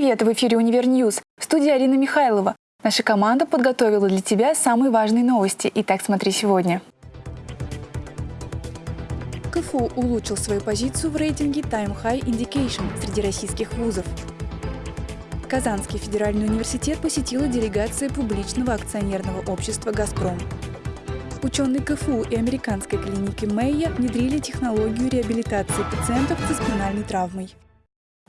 Привет! В эфире «Универньюз». В студии Арина Михайлова. Наша команда подготовила для тебя самые важные новости. Итак, смотри сегодня. КФУ улучшил свою позицию в рейтинге Times Higher Education среди российских вузов. Казанский федеральный университет посетила делегация публичного акционерного общества «Газпром». Ученые КФУ и американской клиники Мэйо внедрили технологию реабилитации пациентов со спинальной травмой.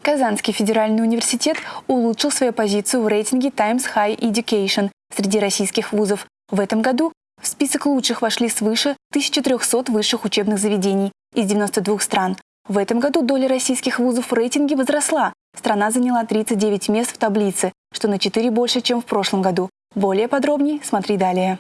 Казанский федеральный университет улучшил свою позицию в рейтинге Times High Education среди российских вузов. В этом году в список лучших вошли свыше 1300 высших учебных заведений из 92 стран. В этом году доля российских вузов в рейтинге возросла. Страна заняла 39 мест в таблице, что на 4 больше, чем в прошлом году. Более подробнее смотри далее.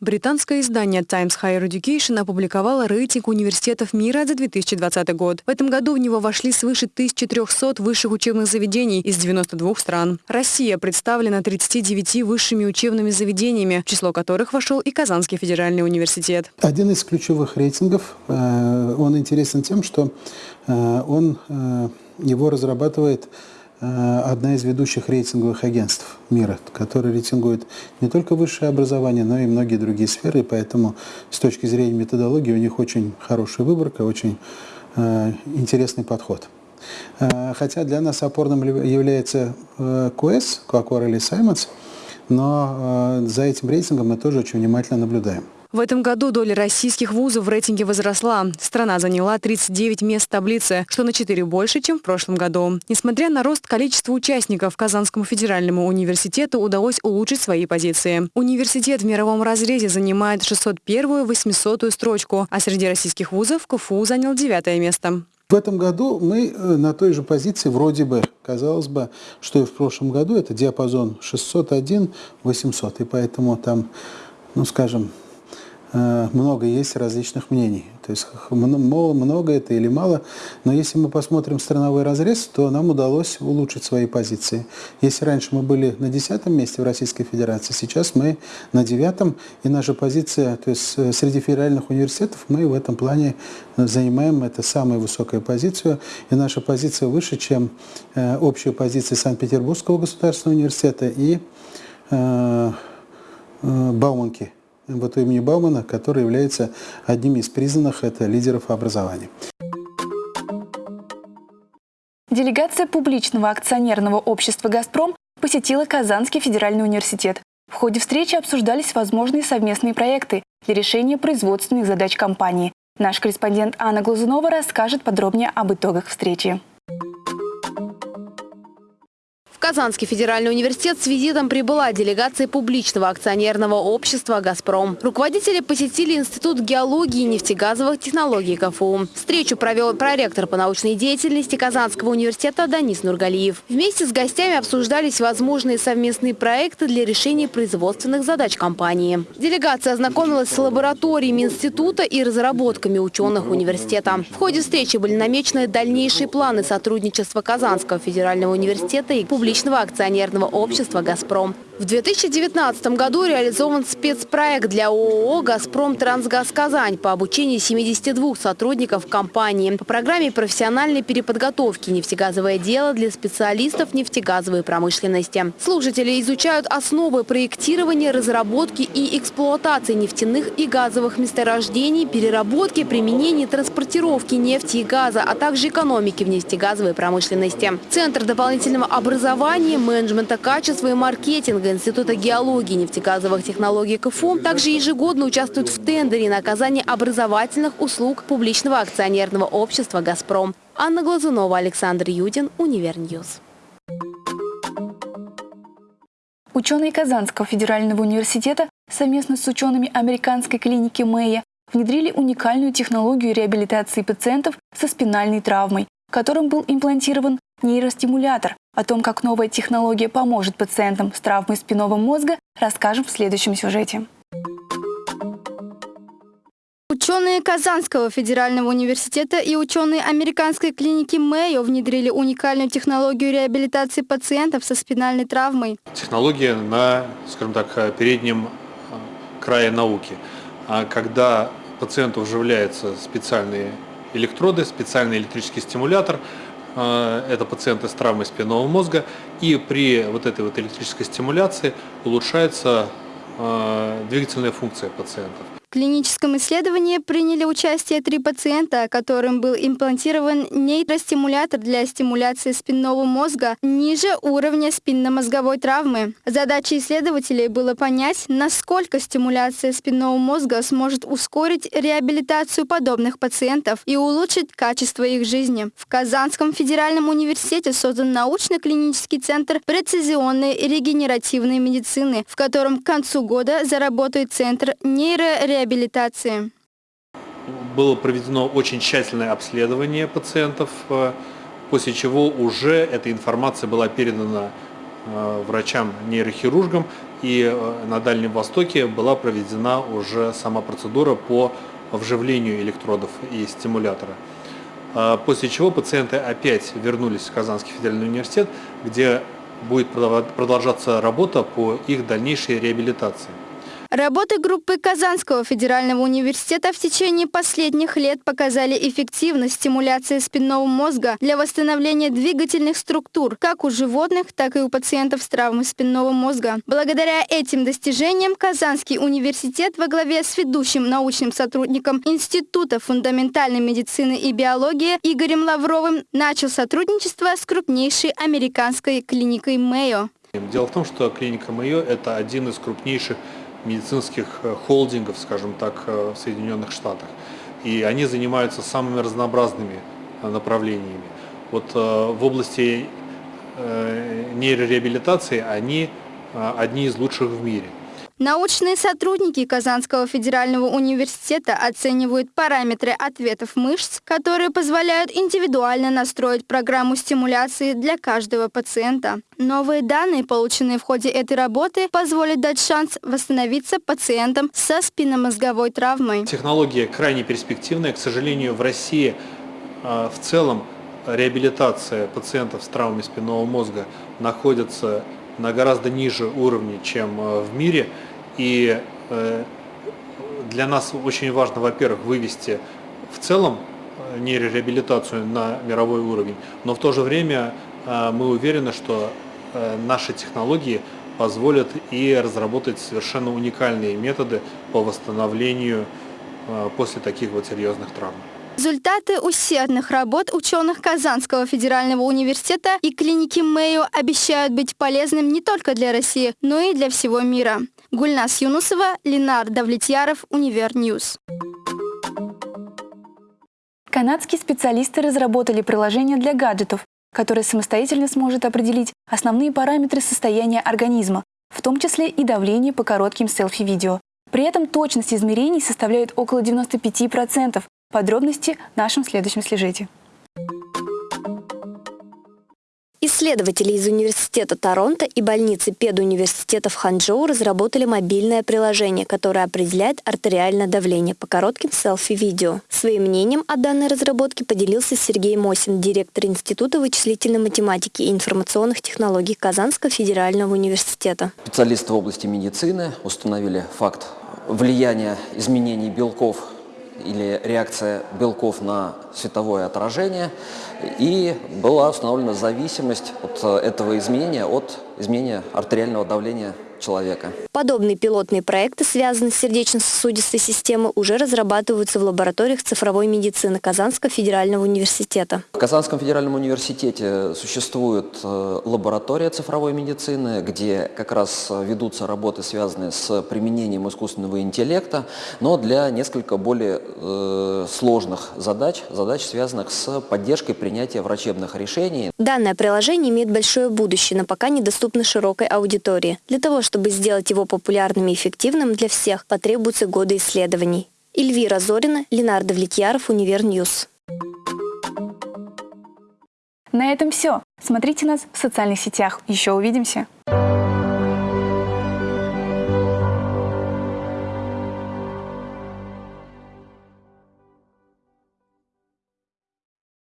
Британское издание Times Higher Education опубликовало рейтинг университетов мира за 2020 год. В этом году в него вошли свыше 1300 высших учебных заведений из 92 стран. Россия представлена 39 высшими учебными заведениями, в число которых вошел и Казанский федеральный университет. Один из ключевых рейтингов, э, он интересен тем, что э, он э, его разрабатывает одна из ведущих рейтинговых агентств мира, которая рейтингует не только высшее образование, но и многие другие сферы. Поэтому с точки зрения методологии у них очень хорошая выборка, очень э, интересный подход. Э, хотя для нас опорным является э, QS, Coca-Cola Simons, но э, за этим рейтингом мы тоже очень внимательно наблюдаем. В этом году доля российских вузов в рейтинге возросла. Страна заняла 39 мест таблице, что на 4 больше, чем в прошлом году. Несмотря на рост количества участников, Казанскому федеральному университету удалось улучшить свои позиции. Университет в мировом разрезе занимает 601-ю 800 строчку, а среди российских вузов КФУ занял девятое место. В этом году мы э, на той же позиции, вроде бы, казалось бы, что и в прошлом году, это диапазон 601-800, и поэтому там, ну скажем, много есть различных мнений. То есть много это или мало, но если мы посмотрим страновой разрез, то нам удалось улучшить свои позиции. Если раньше мы были на десятом месте в Российской Федерации, сейчас мы на девятом, и наша позиция, то есть э, среди федеральных университетов мы в этом плане занимаем это самую высокую позицию, и наша позиция выше, чем э, общая позиция Санкт-Петербургского государственного университета и Бауманки вот имени Баумана, который является одним из признанных это лидеров образования. Делегация публичного акционерного общества «Газпром» посетила Казанский федеральный университет. В ходе встречи обсуждались возможные совместные проекты для решения производственных задач компании. Наш корреспондент Анна Глазунова расскажет подробнее об итогах встречи. Казанский федеральный университет с визитом прибыла делегация публичного акционерного общества «Газпром». Руководители посетили Институт геологии и нефтегазовых технологий КФУ. Встречу провел проректор по научной деятельности Казанского университета Данис Нургалиев. Вместе с гостями обсуждались возможные совместные проекты для решения производственных задач компании. Делегация ознакомилась с лабораториями института и разработками ученых университета. В ходе встречи были намечены дальнейшие планы сотрудничества Казанского федерального университета и публичного публичного акционерного общества «Газпром». В 2019 году реализован спецпроект для ООО «Газпром Трансгаз Казань» по обучению 72 сотрудников компании по программе профессиональной переподготовки «Нефтегазовое дело» для специалистов нефтегазовой промышленности. Слушатели изучают основы проектирования, разработки и эксплуатации нефтяных и газовых месторождений, переработки, применения, транспортировки нефти и газа, а также экономики в нефтегазовой промышленности. Центр дополнительного образования, менеджмента качества и маркетинга Института геологии и нефтегазовых технологий КФУ также ежегодно участвует в тендере на оказание образовательных услуг публичного акционерного общества «Газпром». Анна Глазунова, Александр Юдин, Универньюз. Ученые Казанского федерального университета совместно с учеными американской клиники Мэя внедрили уникальную технологию реабилитации пациентов со спинальной травмой, которым был имплантирован нейростимулятор. О том, как новая технология поможет пациентам с травмой спинного мозга, расскажем в следующем сюжете. Ученые Казанского федерального университета и ученые американской клиники Мэйо внедрили уникальную технологию реабилитации пациентов со спинальной травмой. Технология на, скажем так, переднем а, крае науки. А когда пациенту вживляются специальные электроды, специальный электрический стимулятор, это пациенты с травмой спинного мозга, и при вот этой вот электрической стимуляции улучшается э, двигательная функция пациентов. В клиническом исследовании приняли участие три пациента, которым был имплантирован нейростимулятор для стимуляции спинного мозга ниже уровня спинномозговой травмы. Задачей исследователей было понять, насколько стимуляция спинного мозга сможет ускорить реабилитацию подобных пациентов и улучшить качество их жизни. В Казанском федеральном университете создан научно-клинический центр прецизионной регенеративной медицины, в котором к концу года заработает центр нейрореабилитации реабилитации? Было проведено очень тщательное обследование пациентов, э, после чего уже эта информация была передана э, врачам-нейрохирургам, и э, на Дальнем Востоке была проведена уже сама процедура по вживлению электродов и стимулятора. После чего пациенты опять вернулись в Казанский федеральный университет, где будет продолжаться работа по их дальнейшей реабилитации. Работы группы Казанского федерального университета в течение последних лет показали эффективность стимуляции спинного мозга для восстановления двигательных структур как у животных, так и у пациентов с травмой спинного мозга. Благодаря этим достижениям Казанский университет во главе с ведущим научным сотрудником Института фундаментальной медицины и биологии Игорем Лавровым начал сотрудничество с крупнейшей американской клиникой Мэйо. Дело в том, что клиника Мэйо – это один из крупнейших медицинских э, холдингов, скажем так, э, в Соединенных Штатах. И они занимаются самыми разнообразными э, направлениями. Вот в области нейрореабилитации они одни из лучших в мире. Научные сотрудники Казанского федерального университета оценивают параметры ответов мышц, которые позволяют индивидуально настроить программу стимуляции для каждого пациента. Новые данные, полученные в ходе этой работы, позволят дать шанс восстановиться пациентам со спинномозговой травмой. Технология крайне перспективная. К сожалению, в России э, в целом реабилитация пациентов с травмой спинного мозга находится на гораздо ниже уровне, чем э, в мире. И э, для нас очень важно, во-первых, вывести в целом э, нейрореабилитацию на мировой уровень, но в то же время э, мы уверены, что наши технологии позволят и разработать совершенно уникальные методы по восстановлению после таких вот серьезных травм. Результаты усердных работ ученых Казанского федерального университета и клиники Мэйо обещают быть полезным не только для России, но и для всего мира. Гульнас Юнусова, Ленар Давлетьяров, Универньюз. Канадские специалисты разработали приложение для гаджетов, которое самостоятельно сможет определить основные параметры состояния организма, в том числе и давление по коротким селфи-видео. При этом точность измерений составляет около 95%. Подробности в нашем следующем сюжете. Исследователи из Университета Торонто и больницы педуниверситета в Ханчжоу разработали мобильное приложение, которое определяет артериальное давление по коротким селфи-видео. Своим мнением о данной разработке поделился Сергей Мосин, директор Института вычислительной математики и информационных технологий Казанского федерального университета. Специалисты в области медицины установили факт влияния изменений белков или реакция белков на световое отражение, и была установлена зависимость от э, этого изменения от изменения артериального давления человека. Подобные пилотные проекты, связанные с сердечно-сосудистой системой, уже разрабатываются в лабораториях цифровой медицины Казанского федерального университета. В Казанском федеральном университете существует э, лаборатория цифровой медицины, где как раз ведутся работы, связанные с применением искусственного интеллекта, но для несколько более э, сложных задач, задач, связанных с поддержкой принятия врачебных решений. Данное приложение имеет большое будущее, но пока недоступно широкой аудитории. Для того, чтобы сделать его популярным и эффективным для всех, потребуются годы исследований. Эльвира Зорина, Ленар Давлетьяров, Универньюз. На этом все. Смотрите нас в социальных сетях. Еще увидимся.